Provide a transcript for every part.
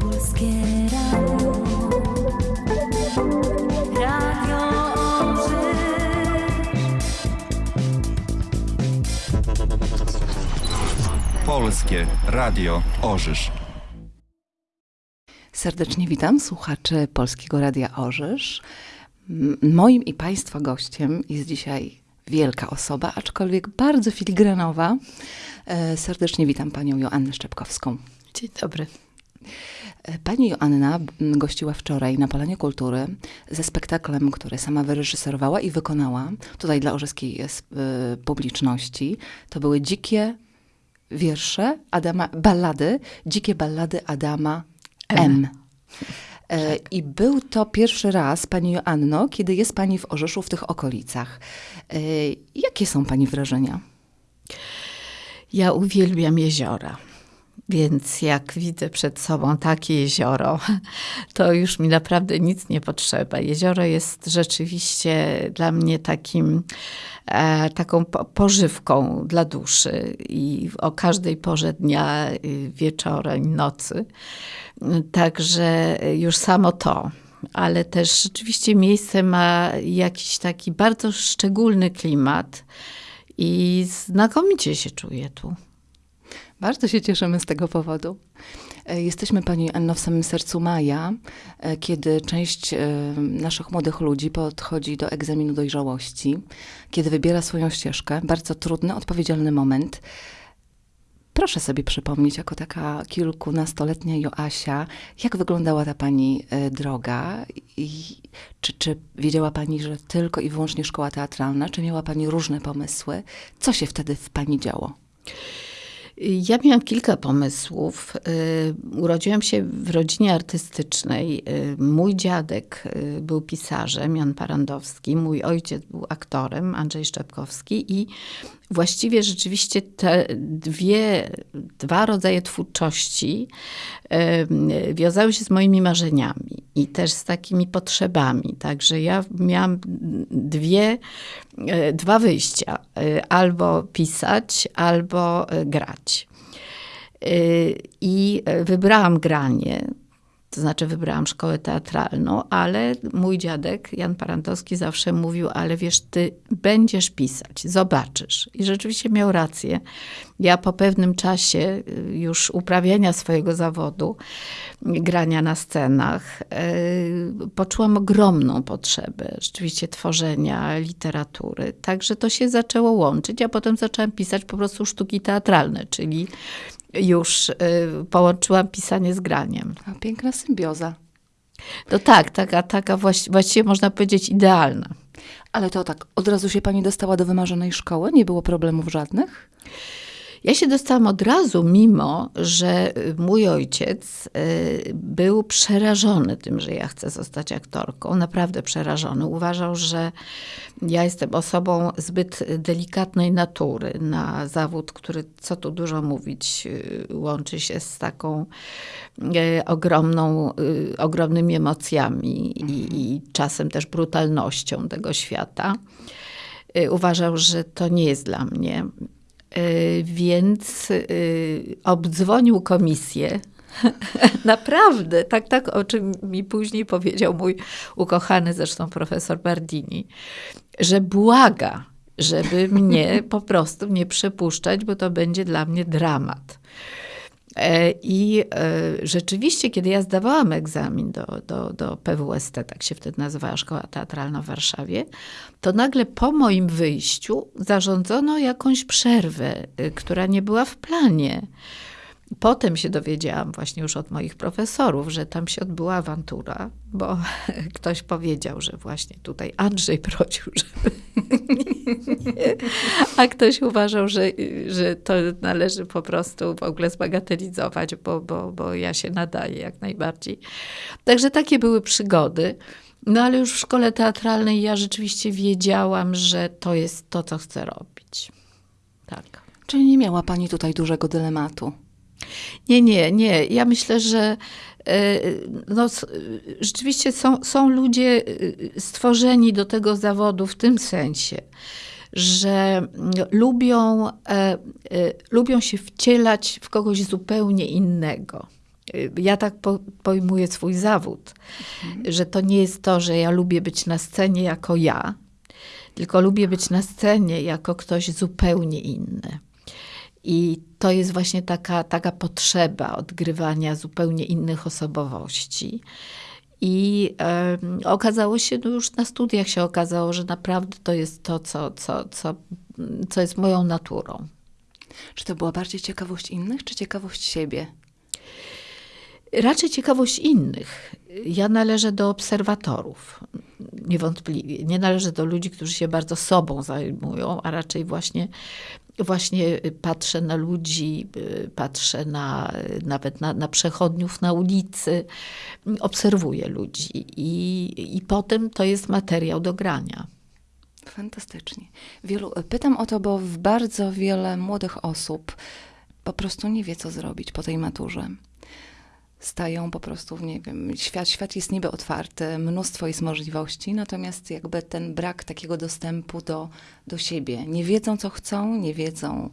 Polskie Radio. Radio Orzysz. Polskie Radio Orzysz. Serdecznie witam słuchaczy Polskiego Radia Orzysz. Moim i Państwa gościem jest dzisiaj wielka osoba, aczkolwiek bardzo filigranowa. E, Serdecznie witam Panią Joannę Szczepkowską. Dzień dobry. E, Pani Joanna m, gościła wczoraj na Polanie Kultury ze spektaklem, który sama wyreżyserowała i wykonała tutaj dla orzeskiej e, publiczności. To były dzikie wiersze Adama, ballady, dzikie ballady Adama M. E, I był to pierwszy raz, Pani Joanno, kiedy jest Pani w Orzeszu, w tych okolicach. E, Jakie są Pani wrażenia? Ja uwielbiam jeziora. Więc jak widzę przed sobą takie jezioro, to już mi naprawdę nic nie potrzeba. Jezioro jest rzeczywiście dla mnie takim, e, taką po- pożywką dla duszy i o każdej porze dnia, y, wieczorem, nocy. Także już samo to. Ale też rzeczywiście miejsce ma jakiś taki bardzo szczególny klimat i znakomicie się czuję tu. Bardzo się cieszymy z tego powodu. E, Jesteśmy Pani Anno w samym sercu maja, e, kiedy część e, naszych młodych ludzi podchodzi do egzaminu dojrzałości, kiedy wybiera swoją ścieżkę. Bardzo trudny, odpowiedzialny moment. Proszę sobie przypomnieć, jako taka kilkunastoletnia Joasia, jak wyglądała ta Pani droga i czy, czy wiedziała Pani, że tylko i wyłącznie szkoła teatralna, czy miała Pani różne pomysły? Co się wtedy w Pani działo? Ja miałam kilka pomysłów. Y, Urodziłam się w rodzinie artystycznej. Y, Mój dziadek y, był pisarzem, Jan Parandowski. Mój ojciec był aktorem, Andrzej Szczepkowski. I właściwie rzeczywiście te dwie, dwa rodzaje twórczości wiązały się z moimi marzeniami i też z takimi potrzebami. Także ja miałam dwie, y, dwa wyjścia. Y, Albo pisać, albo y, grać. I wybrałam granie, to znaczy wybrałam szkołę teatralną, ale mój dziadek, Jan Parantowski, zawsze mówił, ale wiesz, ty będziesz pisać, zobaczysz. I rzeczywiście miał rację. Ja po pewnym czasie y, już uprawiania swojego zawodu, grania na scenach, y, poczułam ogromną potrzebę rzeczywiście tworzenia literatury. Także to się zaczęło łączyć, a potem zaczęłam pisać po prostu sztuki teatralne, czyli już y, połączyłam pisanie z graniem. A, piękna symbioza. To tak, taka, taka właści- właściwie można powiedzieć idealna. Ale to tak, od razu się pani dostała do wymarzonej szkoły? Nie było problemów żadnych? Ja się dostałam od razu, mimo że y, mój ojciec y, był przerażony tym, że ja chcę zostać aktorką. Naprawdę przerażony. Uważał, że ja jestem osobą zbyt delikatnej natury na zawód, który, co tu dużo mówić, y, łączy się z taką ogromną, ogromnymi emocjami i, i czasem też brutalnością tego świata. Uważał, że to nie jest dla mnie. Y, Więc y, obdzwonił komisję. Naprawdę, tak, tak, o czym mi później powiedział mój ukochany zresztą profesor Bardini, że błaga, żeby mnie po prostu nie przepuszczać, bo to będzie dla mnie dramat. E, I e, rzeczywiście, kiedy ja zdawałam egzamin do, do, do PWST, tak się wtedy nazywała Szkoła Teatralna w Warszawie, to nagle po moim wyjściu zarządzono jakąś przerwę, y, która nie była w planie. Potem się dowiedziałam właśnie już od moich profesorów, że tam się odbyła awantura, bo ktoś powiedział, że właśnie tutaj Andrzej prosił, żeby. A ktoś uważał, że, że to należy po prostu w ogóle zbagatelizować, bo, bo, bo ja się nadaję jak najbardziej. Także takie były przygody. No ale już w szkole teatralnej ja rzeczywiście wiedziałam, że to jest to, co chcę robić. Tak. Czyli nie miała pani tutaj dużego dylematu? Nie, nie, nie. Ja myślę, że e, no, rzeczywiście są, są ludzie e, stworzeni do tego zawodu w tym sensie, że mm, lubią, e, lubią się wcielać w kogoś zupełnie innego. Ja tak po, pojmuję swój zawód, że to nie jest to, że ja lubię być na scenie jako ja, tylko lubię być na scenie jako ktoś zupełnie inny. I to jest właśnie taka, taka potrzeba odgrywania zupełnie innych osobowości. I okazało się, no już na studiach się okazało, że naprawdę to jest to, co, co, co, co jest moją naturą. Czy to była bardziej ciekawość innych, czy ciekawość siebie? Raczej ciekawość innych. Ja należę do obserwatorów, niewątpliwie. Nie należę do ludzi, którzy się bardzo sobą zajmują, a raczej właśnie, właśnie patrzę na ludzi, y, patrzę na, nawet na, na przechodniów na ulicy, obserwuję ludzi i, i potem to jest materiał do grania. Fantastycznie. Wielu, pytam o to, bo w bardzo wiele młodych osób po prostu nie wie, co zrobić po tej maturze. Stają po prostu, w, nie wiem, świat, świat jest niby otwarty, mnóstwo jest możliwości, natomiast jakby ten brak takiego dostępu do, do siebie. Nie wiedzą, co chcą, nie wiedzą,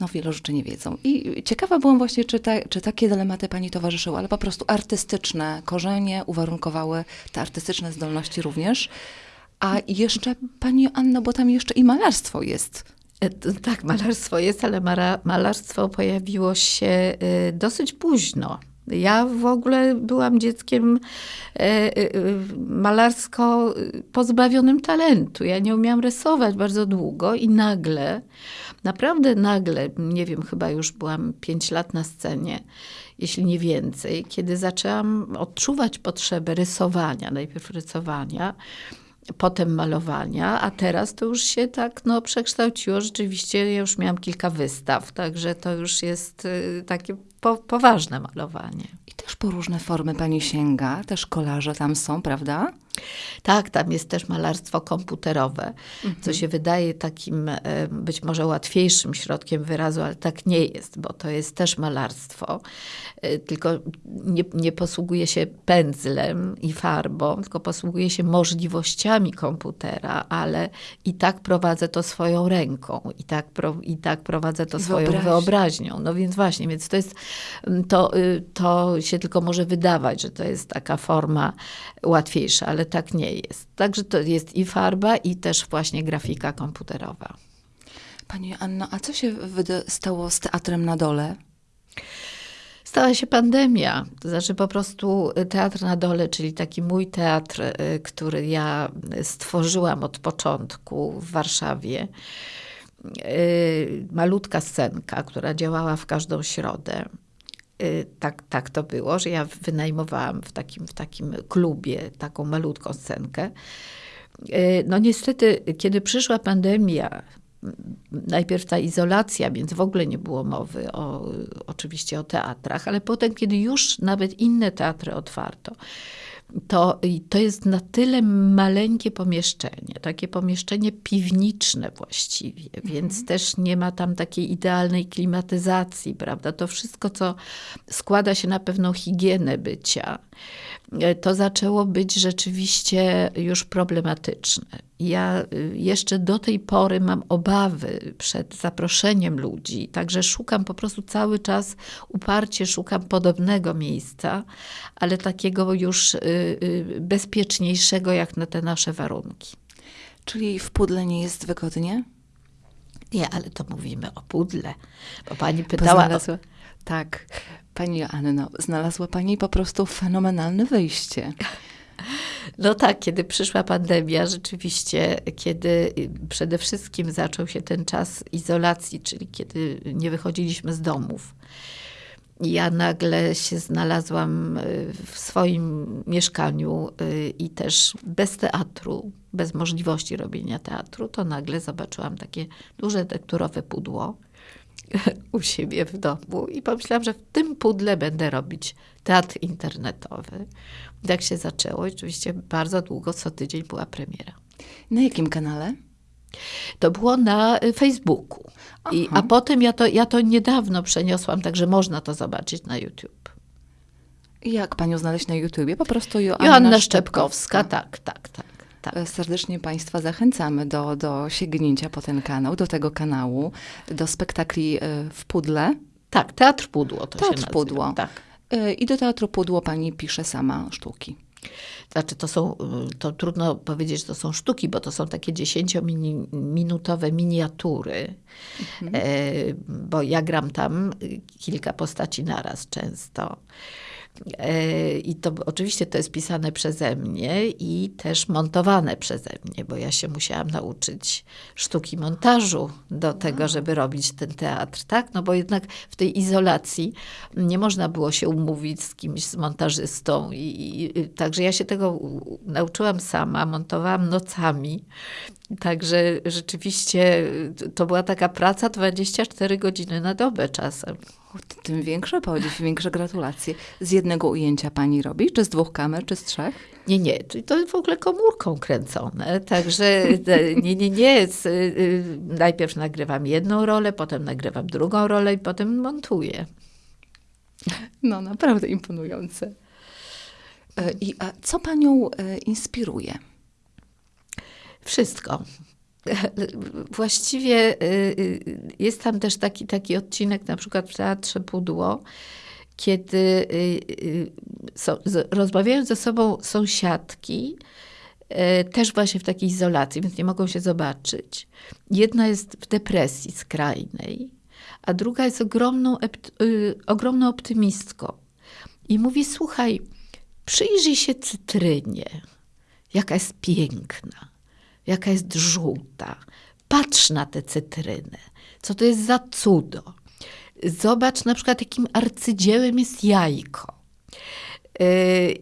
no wielu rzeczy nie wiedzą. I ciekawa byłam właśnie, czy, ta, czy takie dylematy pani towarzyszyły, ale po prostu artystyczne korzenie uwarunkowały te artystyczne zdolności również. A jeszcze pani Anno, bo tam jeszcze i malarstwo jest. E, Tak, malarstwo jest, ale malarstwo pojawiło się y, dosyć późno. Ja w ogóle byłam dzieckiem e, e, malarsko pozbawionym talentu. Ja nie umiałam rysować bardzo długo i nagle, naprawdę nagle, nie wiem, chyba już byłam pięć lat na scenie, jeśli nie więcej, kiedy zaczęłam odczuwać potrzebę rysowania, najpierw rysowania, potem malowania, a teraz to już się tak no, przekształciło. Rzeczywiście ja już miałam kilka wystaw, także to już jest takie po, poważne malowanie. I też po różne formy pani sięga, też kolarze tam są, prawda? Tak, tam jest też malarstwo komputerowe, co się wydaje takim e, być może łatwiejszym środkiem wyrazu, ale tak nie jest, bo to jest też malarstwo, e, tylko nie, nie posługuje się pędzlem i farbą, tylko posługuje się możliwościami komputera, ale i tak prowadzę to swoją ręką, i tak, pro, i tak prowadzę to I swoją wyobraźnią. No więc właśnie, więc to jest, to, y, to się tylko może wydawać, że to jest taka forma łatwiejsza, ale tak nie jest. Także to jest i farba, i też właśnie grafika komputerowa. Pani Anno, a co się stało z teatrem na dole? Stała się pandemia, to znaczy po prostu teatr na dole, czyli taki mój teatr, y, który ja stworzyłam od początku w Warszawie. Y, Malutka scenka, która działała w każdą środę. Y, Tak, tak to było, że ja wynajmowałam w takim, w takim klubie taką malutką scenkę. Y, No niestety, kiedy przyszła pandemia, najpierw ta izolacja, więc w ogóle nie było mowy o, oczywiście o teatrach, ale potem, kiedy już nawet inne teatry otwarto, to, to jest na tyle maleńkie pomieszczenie, takie pomieszczenie piwniczne właściwie, więc też nie ma tam takiej idealnej klimatyzacji, prawda? To wszystko, co składa się na pewną higienę bycia, e, to zaczęło być rzeczywiście już problematyczne. Ja y, jeszcze do tej pory mam obawy przed zaproszeniem ludzi, także szukam po prostu cały czas, uparcie szukam podobnego miejsca, ale takiego już y, y, bezpieczniejszego jak na te nasze warunki. Czyli w pudle nie jest wygodnie? Nie, ale to mówimy o pudle, bo pani Bo pytała... o- znalazła, tak, pani Anno, znalazła pani po prostu fenomenalne wyjście. No tak, kiedy przyszła pandemia, rzeczywiście, kiedy y, przede wszystkim zaczął się ten czas izolacji, czyli kiedy nie wychodziliśmy z domów. Ja nagle się znalazłam y, w swoim mieszkaniu y, i też bez teatru, bez możliwości robienia teatru, to nagle zobaczyłam takie duże tekturowe pudło u siebie w domu i pomyślałam, że w tym pudle będę robić teatr internetowy. I Tak się zaczęło. I oczywiście bardzo długo, co tydzień była premiera. Na jakim kanale? To było na y, Facebooku. I, a potem ja to, ja to niedawno przeniosłam, także można to zobaczyć na YouTube. Jak panią znaleźć na YouTubie? Po prostu Joanna, Joanna Szczepkowska, tak, tak, tak. Tak. E, Serdecznie Państwa zachęcamy do, do sięgnięcia po ten kanał, do tego kanału, do spektakli e, w Pudle. Tak, Teatr Pudło to Teatr się nazywa. Pudło. Tak. E, I do Teatru Pudło Pani pisze sama sztuki. Znaczy to są, y, to trudno powiedzieć, że to są sztuki, bo to są takie dziesięciominutowe miniatury, Mhm. bo ja gram tam y, kilka postaci naraz często. E, I to oczywiście to jest pisane przeze mnie i też montowane przeze mnie, bo ja się musiałam nauczyć sztuki montażu do tego, żeby robić ten teatr, tak? No bo jednak w tej izolacji nie można było się umówić z kimś, z montażystą. I, i, i- także ja się tego nauczyłam sama, montowałam nocami. Także rzeczywiście y, to była taka praca 24 godziny na dobę czasem. Tym większy podziw, większe gratulacje. Z jednego ujęcia Pani robi? Czy z dwóch kamer, czy z trzech? Nie, nie, to- w ogóle komórką kręcone. Także e, nie, nie, nie. y, Najpierw nagrywam jedną rolę, potem nagrywam drugą rolę i potem montuję. No, naprawdę imponujące. E, I a co Panią e, inspiruje? Wszystko. Właściwie y, y, jest tam też taki, taki odcinek, na przykład w Teatrze Pudło, kiedy y, z- rozmawiają ze sobą sąsiadki, y, też właśnie w takiej izolacji, więc nie mogą się zobaczyć. Jedna jest w depresji skrajnej, a druga jest ogromną, ogromną optymistką. I mówi, słuchaj, przyjrzyj się cytrynie, jaka jest piękna, jaka jest żółta. Patrz na tę cytrynę, co to jest za cudo. Zobacz na przykład, jakim arcydziełem jest jajko.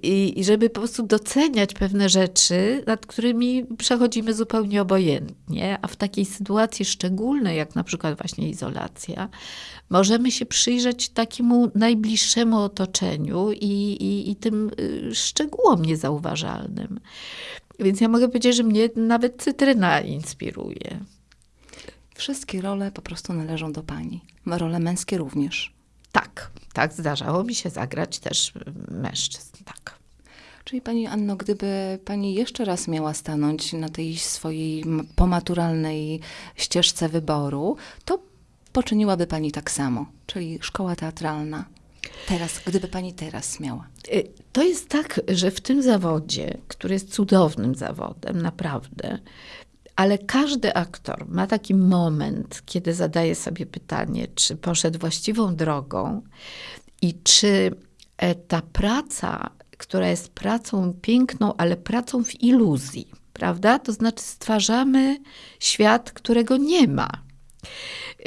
I, I żeby po prostu doceniać pewne rzeczy, nad którymi przechodzimy zupełnie obojętnie, a w takiej sytuacji szczególnej, jak na przykład właśnie izolacja, możemy się przyjrzeć takiemu najbliższemu otoczeniu i, i, i tym y, szczegółom niezauważalnym. Więc ja mogę powiedzieć, że mnie nawet cytryna inspiruje. Wszystkie role po prostu należą do Pani. Role męskie również. Tak, tak, zdarzało mi się zagrać też mężczyzn, tak. Czyli Pani Anno, gdyby Pani jeszcze raz miała stanąć na tej swojej pomaturalnej ścieżce wyboru, to poczyniłaby Pani tak samo, czyli szkoła teatralna. Teraz, gdyby Pani teraz miała. Y, To jest tak, że w tym zawodzie, który jest cudownym zawodem, naprawdę, ale każdy aktor ma taki moment, kiedy zadaje sobie pytanie, czy poszedł właściwą drogą i czy e, ta praca, która jest pracą piękną, ale pracą w iluzji, prawda? To znaczy stwarzamy świat, którego nie ma.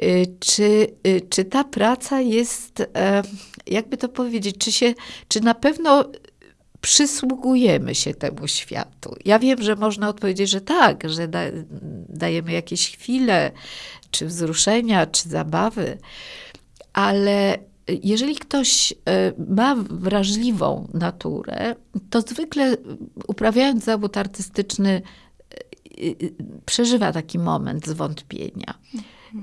Y, Czy, y, czy ta praca jest, e, jakby to powiedzieć, czy, się, czy na pewno przysługujemy się temu światu? Ja wiem, że można odpowiedzieć, że tak, że da, dajemy jakieś chwile, czy wzruszenia, czy zabawy, ale jeżeli ktoś e, ma wrażliwą naturę, to zwykle uprawiając zawód artystyczny, e, e, przeżywa taki moment zwątpienia.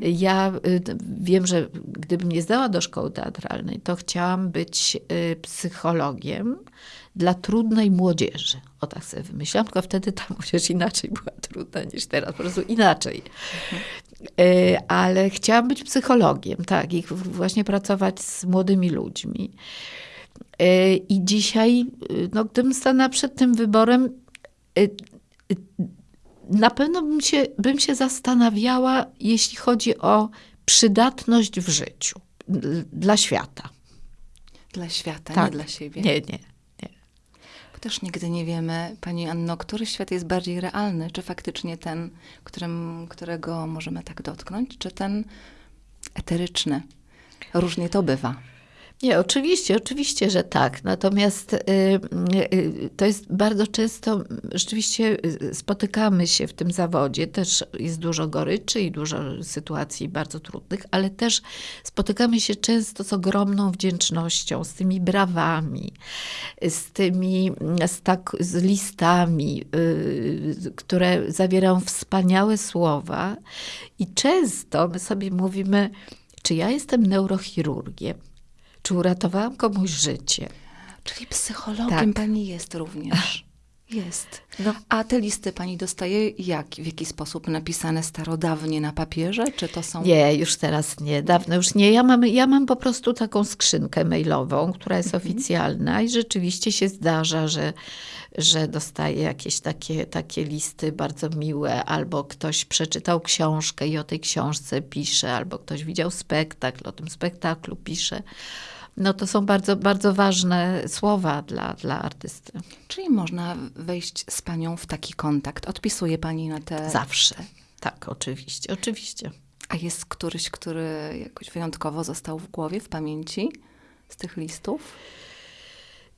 Ja y, wiem, że gdybym nie zdała do szkoły teatralnej, to chciałam być y, psychologiem dla trudnej młodzieży. O tak sobie wymyślałam, tylko wtedy ta młodzież inaczej była trudna niż teraz, po prostu inaczej. Y, Ale chciałam być psychologiem, tak, i właśnie pracować z młodymi ludźmi. I dzisiaj, no, gdybym stanęła przed tym wyborem, na pewno bym się, bym się zastanawiała, jeśli chodzi o przydatność w życiu dla świata. Dla świata, Tak. nie dla siebie. Nie, nie. Bo też nigdy nie wiemy, Pani Anno, który świat jest bardziej realny, czy faktycznie ten, którym, którego możemy tak dotknąć, czy ten eteryczny. Różnie to bywa. Nie, oczywiście, oczywiście, że tak. Natomiast y, y, y, to jest bardzo często, rzeczywiście spotykamy się w tym zawodzie, też jest dużo goryczy i dużo sytuacji bardzo trudnych, ale też spotykamy się często z ogromną wdzięcznością, z tymi brawami, z tymi, mm, z, tak, z listami, które zawierają wspaniałe słowa. I często my sobie mówimy, czy ja jestem neurochirurgiem, czy uratowałam komuś życie? Czyli psychologiem Tak. Pani jest również. Jest. No. A te listy pani dostaje jak? W jaki sposób? Napisane starodawnie na papierze? Czy to są... Nie, już teraz nie, dawno już nie. Ja mam, ja mam po prostu taką skrzynkę mailową, która jest oficjalna i rzeczywiście się zdarza, że, że dostaję jakieś takie, takie listy bardzo miłe, albo ktoś przeczytał książkę i o tej książce pisze, albo ktoś widział spektakl, o tym spektaklu pisze. No to są bardzo, bardzo ważne słowa dla, dla artysty. Czyli można wejść z panią w taki kontakt? Odpisuje pani na te... Zawsze. Tak, oczywiście, oczywiście. A jest któryś, który jakoś wyjątkowo został w głowie, w pamięci z tych listów?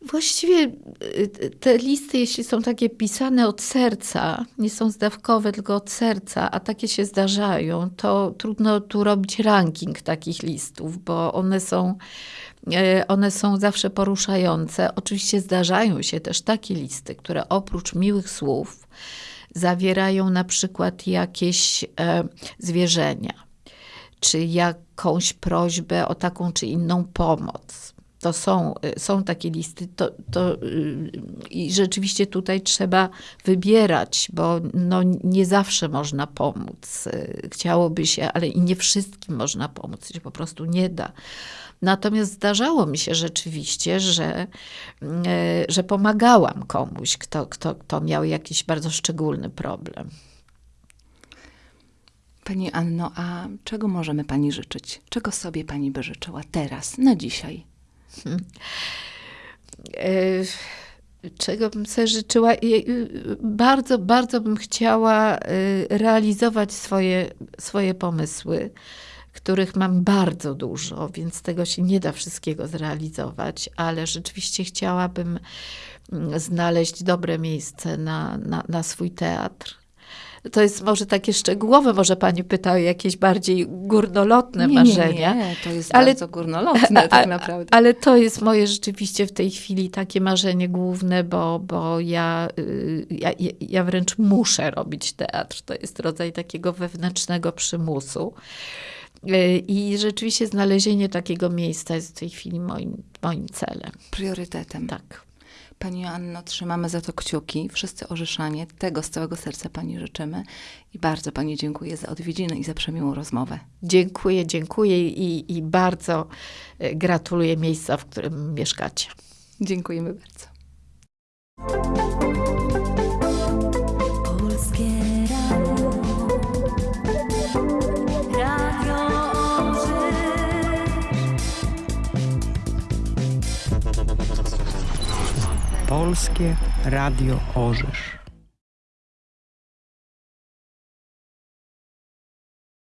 Właściwie y, te listy, jeśli są takie pisane od serca, nie są zdawkowe, tylko od serca, a takie się zdarzają, to trudno tu robić ranking takich listów, bo one są, e, one są zawsze poruszające. Oczywiście zdarzają się też takie listy, które oprócz miłych słów zawierają na przykład jakieś e, zwierzenia, czy jakąś prośbę o taką czy inną pomoc to są, y, są takie listy, to, to y, i rzeczywiście tutaj trzeba wybierać, bo no, nie zawsze można pomóc. Y, Chciałoby się, ale i nie wszystkim można pomóc, się po prostu nie da. Natomiast zdarzało mi się rzeczywiście, że, że pomagałam komuś, kto, kto, kto miał jakiś bardzo szczególny problem. Pani Anno, a czego możemy pani życzyć? Czego sobie pani by życzyła teraz, na dzisiaj? Czego bym sobie życzyła? Y, Bardzo, bardzo bym chciała y, realizować swoje, swoje pomysły, których mam bardzo dużo, więc tego się nie da wszystkiego zrealizować, ale rzeczywiście chciałabym mm, znaleźć dobre miejsce na, na, na swój teatr. To jest może takie szczegółowe, może pani pyta o jakieś bardziej górnolotne nie, marzenia. Nie, nie, to jest Ale- bardzo górnolotne tak naprawdę. Ale to jest moje rzeczywiście w tej chwili takie marzenie główne, bo, bo ja, y, ja, ja wręcz muszę robić teatr. To jest rodzaj takiego wewnętrznego przymusu. Y, I rzeczywiście znalezienie takiego miejsca jest w tej chwili moim, moim celem. Priorytetem. Tak. Pani Anno, trzymamy za to kciuki. Wszyscy Orzeszanie, tego z całego serca pani życzymy. I bardzo pani dziękuję za odwiedziny i za przemiłą rozmowę. Dziękuję, dziękuję i, i bardzo y, gratuluję miejsca, w którym mieszkacie. Dziękujemy bardzo. Polskie Radio Orzysz.